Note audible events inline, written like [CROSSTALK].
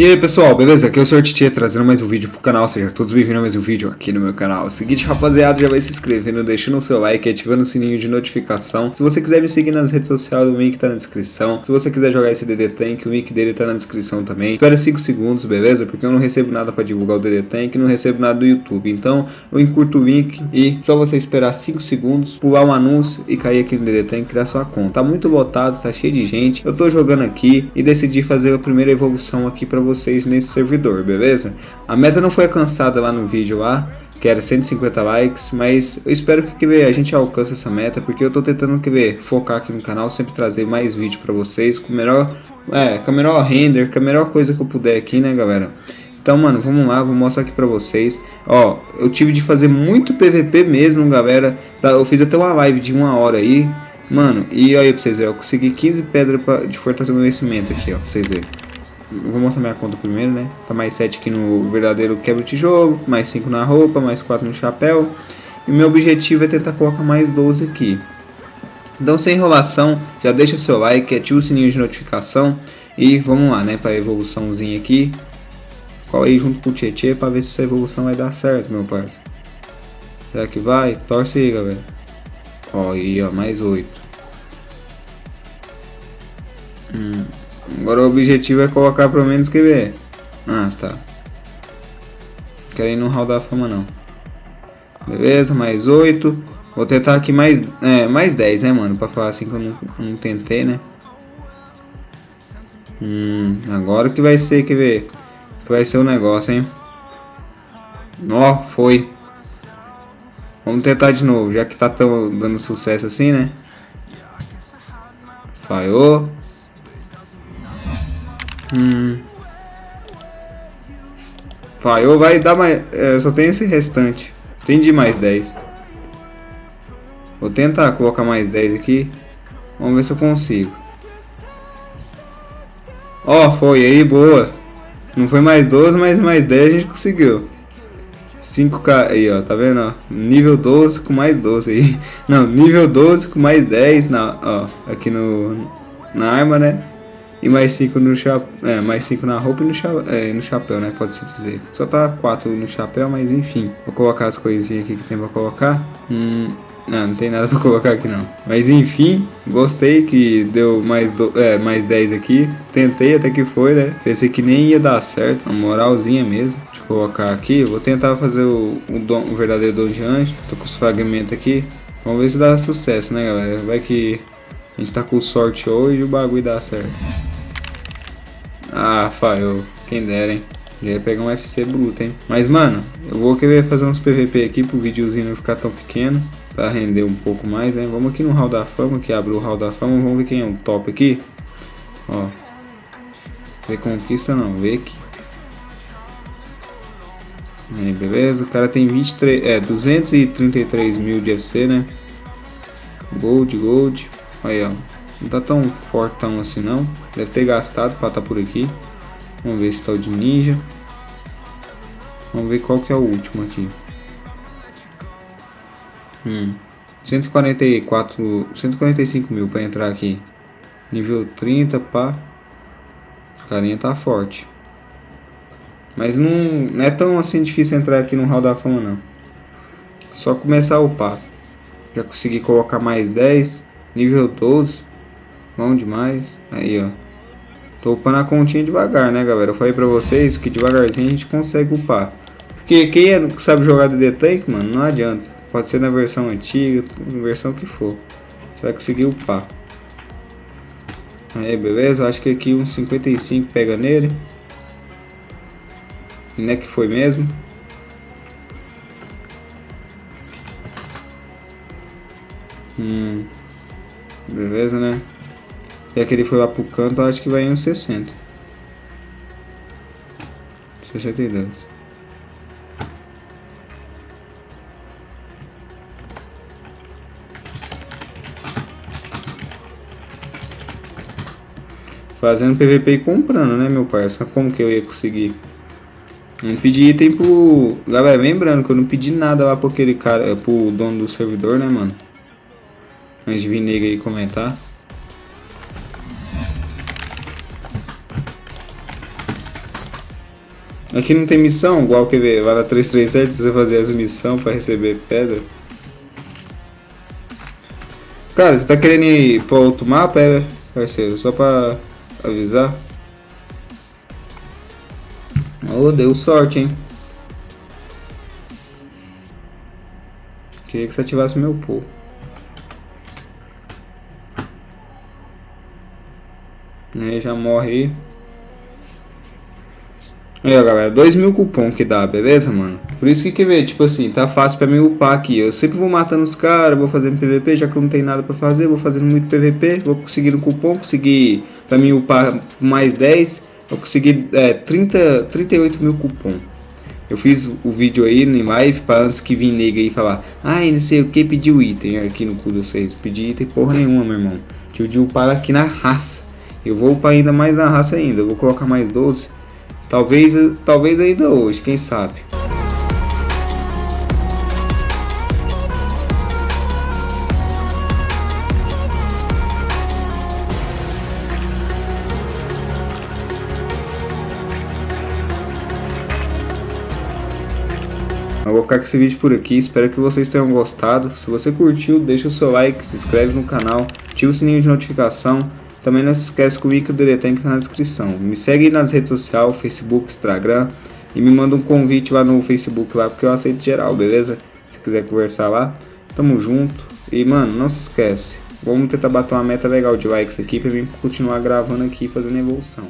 E aí pessoal, beleza? Aqui é o Sr. Titi trazendo mais um vídeo pro canal, seja todos bem-vindos a mais um vídeo aqui no meu canal. É o seguinte rapaziada, já vai se inscrevendo, deixando o seu like, ativando o sininho de notificação. Se você quiser me seguir nas redes sociais, o link tá na descrição. Se você quiser jogar esse DD Tank, o link dele tá na descrição também. Espera 5 segundos, beleza? Porque eu não recebo nada pra divulgar o DD Tank, não recebo nada do YouTube. Então eu encurto o link e só você esperar 5 segundos, pular um anúncio e cair aqui no DD Tank e criar sua conta. Tá muito lotado, tá cheio de gente. Eu tô jogando aqui e decidi fazer a primeira evolução aqui pra vocês nesse servidor, beleza? A meta não foi alcançada lá no vídeo lá, que era 150 likes, mas eu espero que, que a gente alcance essa meta, porque eu tô tentando que ver, focar aqui no canal, sempre trazer mais vídeo pra vocês, com melhor, é, com melhor render, com a melhor coisa que eu puder aqui, né galera? Então, mano, vamos lá, vou mostrar aqui pra vocês. Ó, eu tive de fazer muito PVP mesmo, galera. Eu fiz até uma live de uma hora aí. Mano, e aí pra vocês verem, eu consegui 15 pedras de fortalecimento aqui, ó, pra vocês verem. Vou mostrar minha conta primeiro, né? Tá mais 7 aqui no verdadeiro quebra-tijolo, mais 5 na roupa, mais 4 no chapéu. E meu objetivo é tentar colocar mais 12 aqui. Então, sem enrolação, já deixa seu like, ativa o sininho de notificação. E vamos lá, né? Pra evoluçãozinha aqui. Cola aí junto com o Tietê pra ver se essa evolução vai dar certo, meu parceiro. Será que vai? Torce aí, galera. Ó, aí, ó, mais 8. Hum. Agora o objetivo é colocar pelo menos ver. Ah, tá. Quero ir no hall da fama não. Beleza, mais 8. Vou tentar aqui mais, é, mais 10, né, mano? Pra falar assim que eu não, não tentei, né? Hum, agora que vai ser, quer ver? Que vai ser o negócio, hein? Ó, foi. Vamos tentar de novo, já que tá tão dando sucesso assim, né? Falhou. Hum. Falhou, vai dar mais... É, só tem esse restante. De mais 10. Vou tentar colocar mais 10 aqui. Vamos ver se eu consigo. Ó, oh, foi aí, boa. Não foi mais 12, mas mais 10 a gente conseguiu. 5k aí, ó, tá vendo, ó? Nível 12 com mais 12 aí. [LAUGHS] Não, nível 12 com mais 10 na, ó, aqui no na arma, né? E mais 5 no chapéu. É, mais 5 na roupa e no, cha é, no chapéu, né? Pode-se dizer. Só tá 4 no chapéu, mas enfim. Vou colocar as coisinhas aqui que tem pra colocar. Hum, não, não tem nada pra [LAUGHS] colocar aqui não. Mas enfim, gostei que deu mais, do, é, mais 10 aqui. Tentei até que foi, né? Pensei que nem ia dar certo. Uma moralzinha mesmo. Deixa eu colocar aqui. Vou tentar fazer o, o, dom, o verdadeiro dom de anjo. Tô com os fragmentos aqui. Vamos ver se dá sucesso, né, galera? Vai que a gente tá com sorte hoje e o bagulho dá certo. Ah, falhou. Quem dera, hein. Já ia pegar um FC bruto, hein. Mas, mano, eu vou querer fazer uns PVP aqui pro videozinho não ficar tão pequeno. Pra render um pouco mais, né. Vamos aqui no Hall da Fama, que abre o Hall da Fama. Vamos ver quem é o top aqui. Ó. Reconquista não, vê aqui. Aí, beleza. O cara tem 23, é, 233 mil de FC, né. Gold, gold. Aí, ó. Não tá tão fortão assim não. Deve ter gastado para estar tá por aqui. Vamos ver se tá o de ninja. Vamos ver qual que é o último aqui. Hum. 144, 145 mil para entrar aqui. Nível 30, pá. O carinha tá forte. Mas não, não é tão assim difícil entrar aqui no Hall da Fama não. Só começar a upar. Já consegui colocar mais 10. Nível 12. Bom demais. Aí, ó. Tô upando a continha devagar, né, galera? Eu falei pra vocês que devagarzinho a gente consegue upar. Porque quem é, sabe jogar DD Tank, mano, não adianta. Pode ser na versão antiga, na versão que for. Você vai conseguir upar. Aí, beleza? Acho que aqui uns 55 pega nele. E não é que foi mesmo. Hum. Beleza, né? Já que ele foi lá pro canto, acho que vai em uns 60. 62. Fazendo PVP e comprando, né, meu parceiro? Como que eu ia conseguir? Não pedi item pro... Galera, lembrando que eu não pedi nada lá pro aquele cara, pro dono do servidor, né, mano? Antes de vir nele aí comentar. Aqui não tem missão, igual que ver lá na 337 você fazer as missões pra receber pedra. Cara, você tá querendo ir pra outro mapa, é, parceiro? Só pra avisar. Oh, deu sorte, hein? Queria que você ativasse meu povo. Aí já morre aí. Aí, galera, 2 mil cupom que dá, beleza, mano? Por isso que, quer ver, tipo assim, tá fácil pra mim upar aqui. Eu sempre vou matando os caras, vou fazendo PVP, já que eu não tenho nada pra fazer, vou fazendo muito PVP, vou conseguindo cupom, conseguir pra mim upar mais 10, eu consegui é, 30, 38 mil cupom. Eu fiz o vídeo aí em live pra antes que vir nega aí falar, ai, não sei o que, pediu item aqui no cu de vocês. Pedi item porra nenhuma, meu irmão. Tive de upar aqui na raça. Eu vou upar ainda mais na raça ainda, eu vou colocar mais 12 Talvez, talvez ainda hoje, quem sabe. Eu vou ficar com esse vídeo por aqui, espero que vocês tenham gostado. Se você curtiu, deixa o seu like, se inscreve no canal, ativa o sininho de notificação. Também não se esquece que o link do Detank está na descrição. Me segue nas redes sociais, Facebook, Instagram. E me manda um convite lá no Facebook lá, porque eu aceito geral, beleza? Se quiser conversar lá, tamo junto. E mano, não se esquece. Vamos tentar bater uma meta legal de likes aqui pra mim continuar gravando aqui fazendo evolução.